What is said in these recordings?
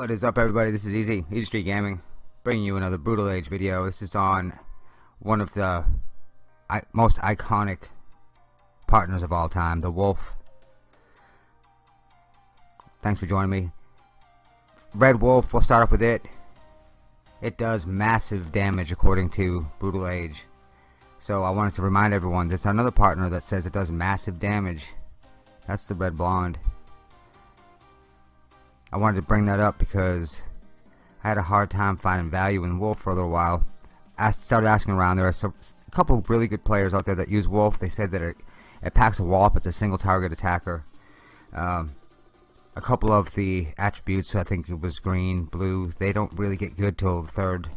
What is up everybody, this is Easy, Easy Street Gaming, bringing you another Brutal Age video. This is on one of the most iconic partners of all time, the Wolf. Thanks for joining me. Red Wolf, we'll start off with it. It does massive damage according to Brutal Age. So I wanted to remind everyone, there's another partner that says it does massive damage. That's the Red Blonde. I wanted to bring that up because I had a hard time finding value in Wolf for a little while. I started asking around. There are some, a couple really good players out there that use Wolf. They said that it, it packs a wallop. It's a single target attacker. Um, a couple of the attributes, I think it was green, blue, they don't really get good till third,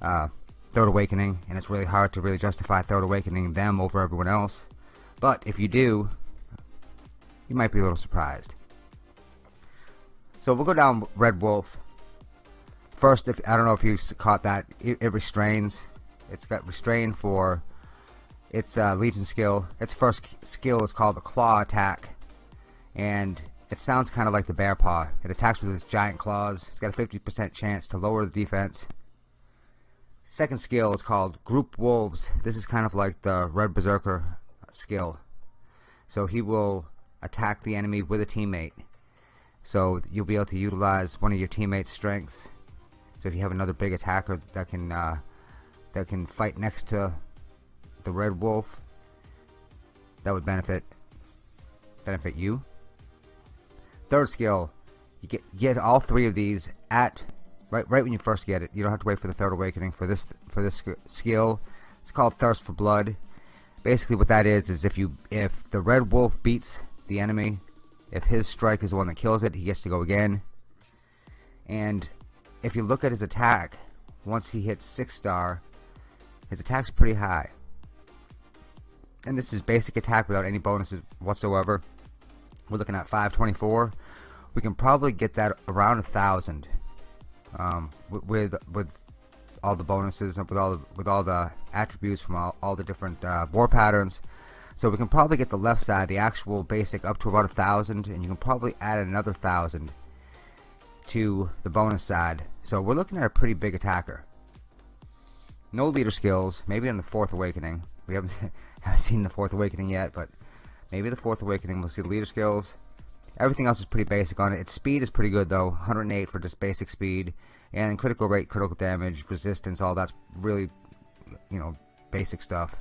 uh, third awakening, and it's really hard to really justify third awakening them over everyone else. But if you do, you might be a little surprised. So we'll go down Red Wolf. First, if I don't know if you caught that, it, it restrains. It's got restrain for its uh, Legion skill. Its first skill is called the Claw Attack, and it sounds kind of like the Bear Paw. It attacks with its giant claws. It's got a 50% chance to lower the defense. Second skill is called Group Wolves. This is kind of like the Red Berserker skill. So he will attack the enemy with a teammate. So you'll be able to utilize one of your teammates' strengths. So if you have another big attacker that can uh, that can fight next to the Red Wolf, that would benefit benefit you. Third skill, you get get all three of these at right right when you first get it. You don't have to wait for the third awakening for this for this skill. It's called Thirst for Blood. Basically, what that is is if you if the Red Wolf beats the enemy if his strike is the one that kills it, he gets to go again. And if you look at his attack, once he hits 6 star, his attack's pretty high. And this is basic attack without any bonuses whatsoever. We're looking at 524. We can probably get that around a thousand um, with with all the bonuses and with all the, with all the attributes from all, all the different uh, war patterns. So we can probably get the left side, the actual basic, up to about a thousand, and you can probably add another thousand to the bonus side. So we're looking at a pretty big attacker. No leader skills, maybe in the fourth awakening. We haven't haven't seen the fourth awakening yet, but maybe the fourth awakening we'll see the leader skills. Everything else is pretty basic on it. Its speed is pretty good though, 108 for just basic speed, and critical rate, critical damage, resistance, all that's really, you know, basic stuff.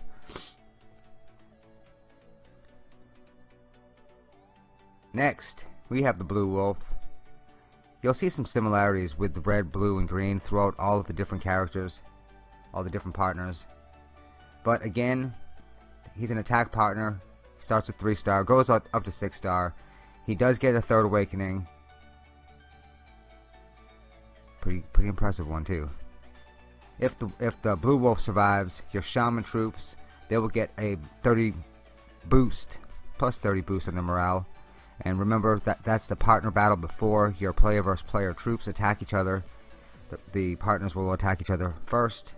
Next, we have the Blue Wolf. You'll see some similarities with the red, blue, and green throughout all of the different characters, all the different partners. But again, he's an attack partner, starts at 3 star, goes up, up to 6 star. He does get a third awakening. Pretty pretty impressive one too. If the if the blue wolf survives, your shaman troops, they will get a 30 boost, plus 30 boost on their morale. And remember that that's the partner battle before your player versus player troops attack each other. The, the partners will attack each other first,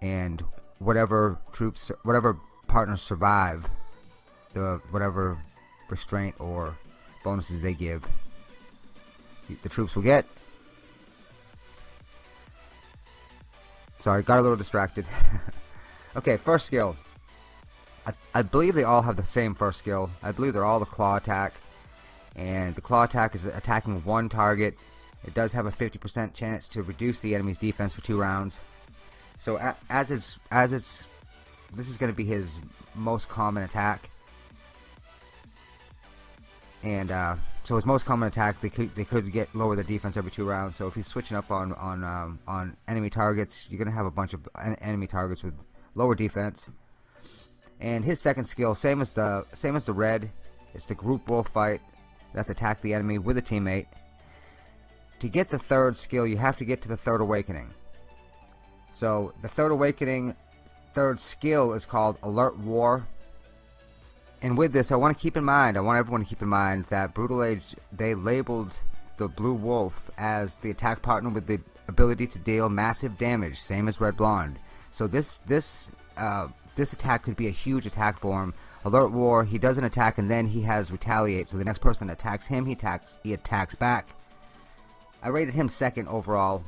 and whatever troops, whatever partners survive, the whatever restraint or bonuses they give, the troops will get. Sorry, got a little distracted. okay, first skill. I, I believe they all have the same first skill. I believe they're all the claw attack. And the claw attack is attacking one target. It does have a 50% chance to reduce the enemy's defense for two rounds. So as it's as it's this is going to be his most common attack. And uh, so his most common attack, they could they could get lower the defense every two rounds. So if he's switching up on on um, on enemy targets, you're gonna have a bunch of enemy targets with lower defense. And his second skill, same as the same as the red, it's the group wolf fight. That's attack the enemy with a teammate. To get the third skill, you have to get to the third awakening. So the third awakening, third skill is called Alert War. And with this, I want to keep in mind, I want everyone to keep in mind that Brutal Age, they labeled the Blue Wolf as the attack partner with the ability to deal massive damage, same as Red Blonde. So this this uh, this attack could be a huge attack for him. Alert War, he does an attack and then he has retaliate. So the next person attacks him, he attacks he attacks back. I rated him second overall.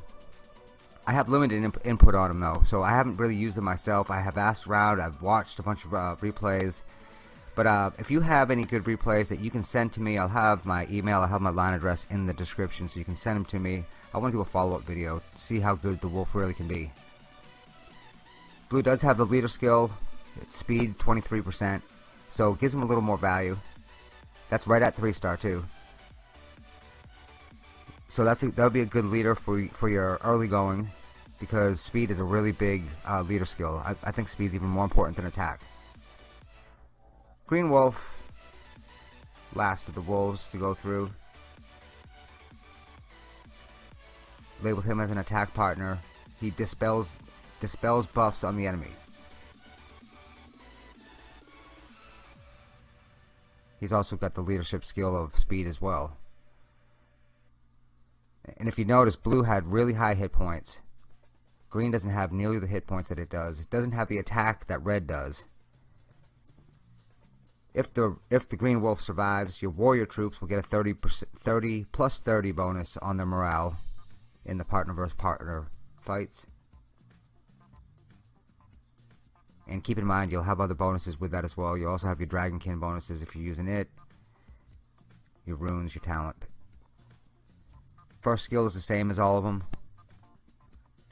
I have limited input on him though, so I haven't really used him myself. I have asked around, I've watched a bunch of uh, replays. But uh, if you have any good replays that you can send to me, I'll have my email, I'll have my line address in the description so you can send them to me. I want to do a follow-up video to see how good the wolf really can be. Blue does have the leader skill, it's speed 23%, so it gives him a little more value. That's right at 3 star too. So that's that would be a good leader for for your early going, because speed is a really big uh, leader skill. I, I think speed is even more important than attack. Green Wolf, last of the wolves to go through. Labeled him as an attack partner. He dispels dispels buffs on the enemy. He's also got the leadership skill of speed as well. And if you notice, blue had really high hit points. Green doesn't have nearly the hit points that it does. It doesn't have the attack that red does. If the if the green wolf survives, your warrior troops will get a 30 30 plus 30 bonus on their morale in the partner versus partner fights. And keep in mind, you'll have other bonuses with that as well. You also have your Dragonkin bonuses if you're using it. Your runes, your talent. First skill is the same as all of them.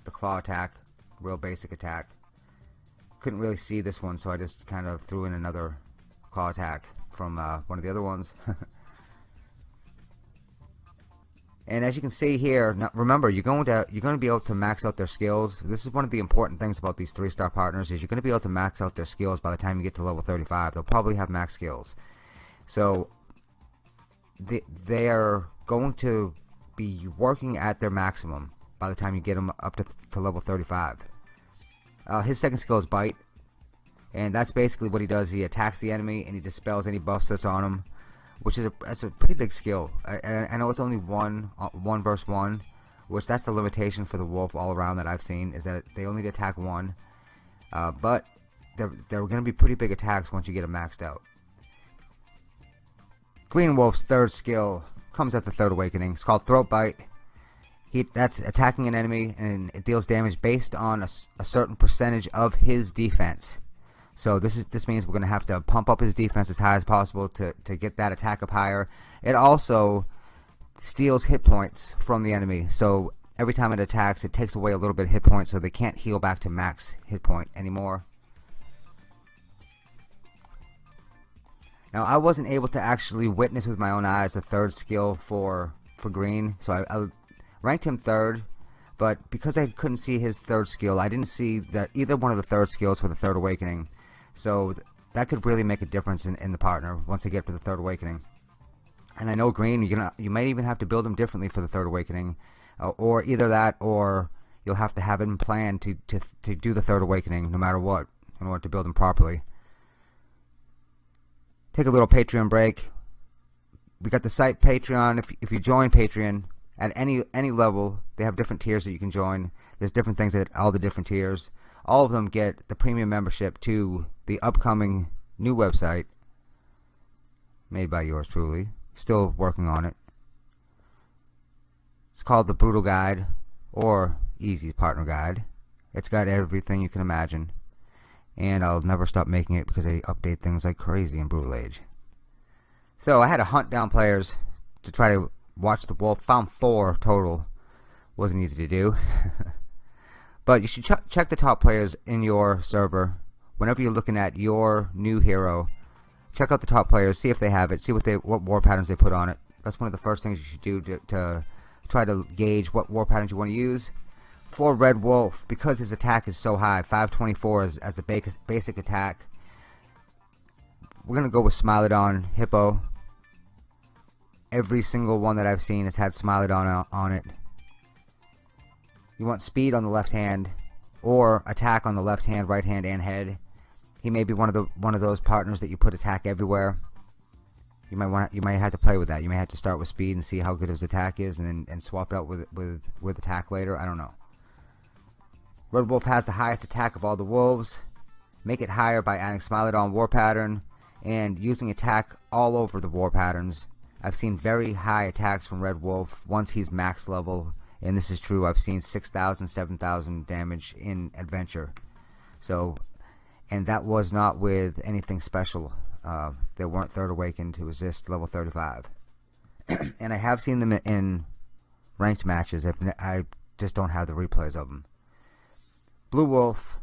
The claw attack, real basic attack. Couldn't really see this one, so I just kind of threw in another claw attack from uh, one of the other ones. And as you can see here, now remember you're going to you're going to be able to max out their skills. This is one of the important things about these three-star partners is you're going to be able to max out their skills by the time you get to level 35. They'll probably have max skills, so they they are going to be working at their maximum by the time you get them up to, to level 35. Uh, his second skill is bite, and that's basically what he does. He attacks the enemy and he dispels any buffs that's on him which is a that's a pretty big skill. I, I know it's only one uh, one versus one, which that's the limitation for the wolf all around that I've seen is that they only attack one, uh, but they're they're going to be pretty big attacks once you get them maxed out. Green Wolf's third skill comes at the third awakening. It's called Throat Bite. He, that's attacking an enemy and it deals damage based on a, a certain percentage of his defense. So this is this means we're going to have to pump up his defense as high as possible to, to get that attack up higher. It also steals hit points from the enemy. So every time it attacks, it takes away a little bit of hit points so they can't heal back to max hit point anymore. Now I wasn't able to actually witness with my own eyes the third skill for for Green, so I, I ranked him third but because I couldn't see his third skill, I didn't see that either one of the third skills for the third awakening. So th that could really make a difference in, in the partner once they get to the third awakening. And I know Green, you're gonna, you might even have to build them differently for the third awakening, uh, or either that, or you'll have to have them planned to, to to do the third awakening no matter what in order to build them properly. Take a little Patreon break. We got the site Patreon. If if you join Patreon at any any level, they have different tiers that you can join. There's different things at all the different tiers all of them get the premium membership to the upcoming new website made by yours truly. Still working on it. It's called the Brutal Guide or Easy Partner Guide. It's got everything you can imagine. And I'll never stop making it because they update things like crazy in Brutal Age. So I had to hunt down players to try to watch the wolf. Found four total. Wasn't easy to do. But you should ch check the top players in your server whenever you're looking at your new hero. Check out the top players, see if they have it, see what they what war patterns they put on it. That's one of the first things you should do to, to try to gauge what war patterns you want to use. For Red Wolf, because his attack is so high, 524 as, as a basic, basic attack, we're going to go with Smilodon Hippo. Every single one that I've seen has had Smilodon on it. You want speed on the left hand or attack on the left hand, right hand, and head. He may be one of the one of those partners that you put attack everywhere. You might want you might have to play with that. You may have to start with speed and see how good his attack is, and then and swap it out with with with attack later. I don't know. Red Wolf has the highest attack of all the wolves. Make it higher by adding Smilodon War Pattern and using attack all over the war patterns I've seen very high attacks from Red Wolf once he's max level, and this is true. I've seen 6,000, 7,000 damage in Adventure. So, and that was not with anything special. Uh, they weren't Third Awakened to resist level 35. and I have seen them in ranked matches. I just don't have the replays of them. Blue Wolf,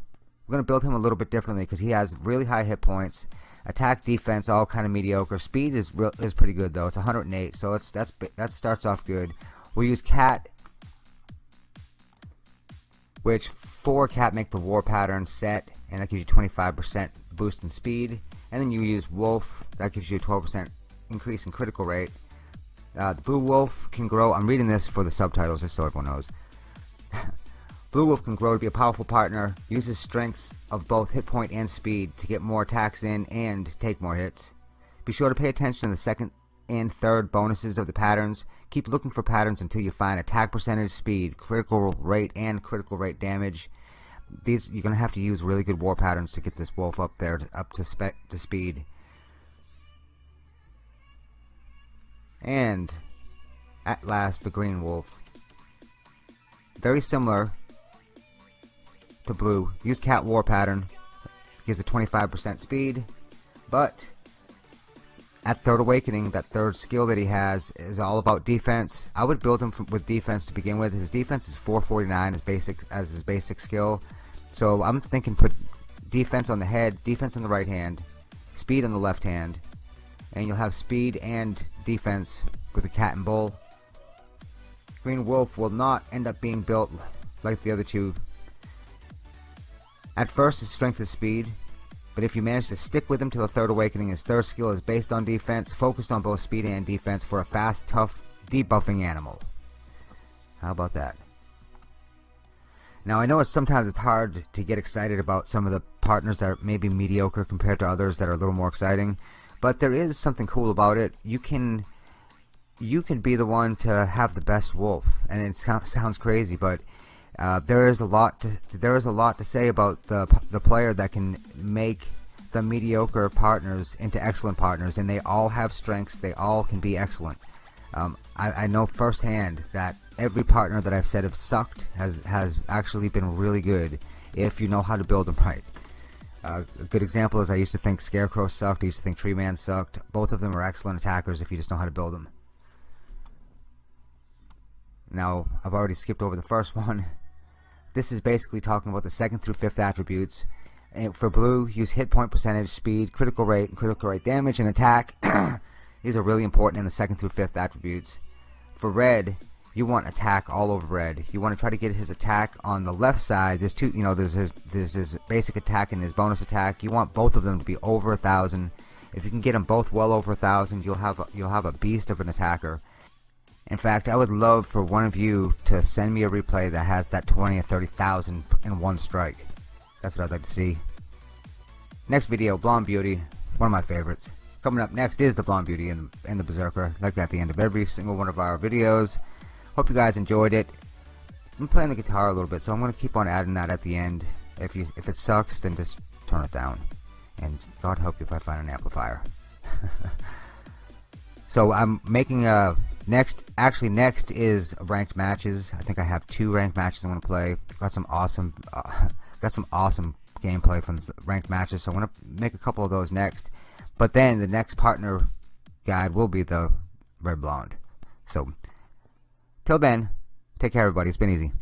we're going to build him a little bit differently because he has really high hit points. Attack, defense, all kind of mediocre. Speed is real, is pretty good though. It's 108, so it's that's that starts off good. We'll use Cat, which four Cat make the War Pattern set, and that gives you 25% boost in speed. And then you use Wolf, that gives you a 12% increase in critical rate. Uh, the Blue Wolf can grow. I'm reading this for the subtitles just so everyone knows. Blue Wolf can grow to be a powerful partner, uses strengths of both hit point and speed to get more attacks in and take more hits. Be sure to pay attention to the second and third bonuses of the patterns. Keep looking for patterns until you find attack percentage, speed, critical rate, and critical rate damage. These you're gonna have to use really good war patterns to get this wolf up there, up to spec to speed. And at last, the green wolf. Very similar to blue. Use cat war pattern. Gives a 25% speed. But at third awakening, that third skill that he has is all about defense. I would build him from, with defense to begin with. His defense is 449 as basic as his basic skill. So I'm thinking put defense on the head, defense on the right hand, speed on the left hand, and you'll have speed and defense with the cat and bull. Green Wolf will not end up being built like the other two at first his strength is speed, but if you manage to stick with him till the third awakening, his third skill is based on defense, focused on both speed and defense for a fast, tough, debuffing animal. How about that? Now I know it's sometimes it's hard to get excited about some of the partners that are maybe mediocre compared to others that are a little more exciting, but there is something cool about it. You can you can be the one to have the best wolf, and it sounds crazy, but uh, there is a lot to, there is a lot to say about the the player that can make the mediocre partners into excellent partners, and they all have strengths. They all can be excellent. Um, I, I, know firsthand that every partner that I've said have sucked has has actually been really good if you know how to build them right. Uh, a good example is I used to think Scarecrow sucked. I used to think Tree Man sucked. Both of them are excellent attackers if you just know how to build them. Now I've already skipped over the first one. This is basically talking about the second through fifth attributes. And for blue, use hit point percentage, speed, critical rate, and critical rate damage, and attack. These are really important in the second through fifth attributes. For red, you want attack all over red. You want to try to get his attack on the left side. There's two, you know, there's his, there's his basic attack and his bonus attack. You want both of them to be over a thousand. If you can get them both well over a thousand, you'll have a, you'll have a beast of an attacker. In fact, I would love for one of you to send me a replay that has that 20 or 30,000 in one strike. That's what I'd like to see. Next video, Blonde Beauty, one of my favorites. Coming up next is the Blonde Beauty and, and the Berserker, like at the end of every single one of our videos. Hope you guys enjoyed it. I'm playing the guitar a little bit, so I'm going to keep on adding that at the end. If you if it sucks, then just turn it down. And God help you if I find an amplifier. so I'm making a Next, actually, next is ranked matches. I think I have two ranked matches I'm gonna play. Got some awesome, uh, got some awesome gameplay from ranked matches. So I'm gonna make a couple of those next. But then the next partner guide will be the red blonde. So, till then, take care, everybody. It's been easy.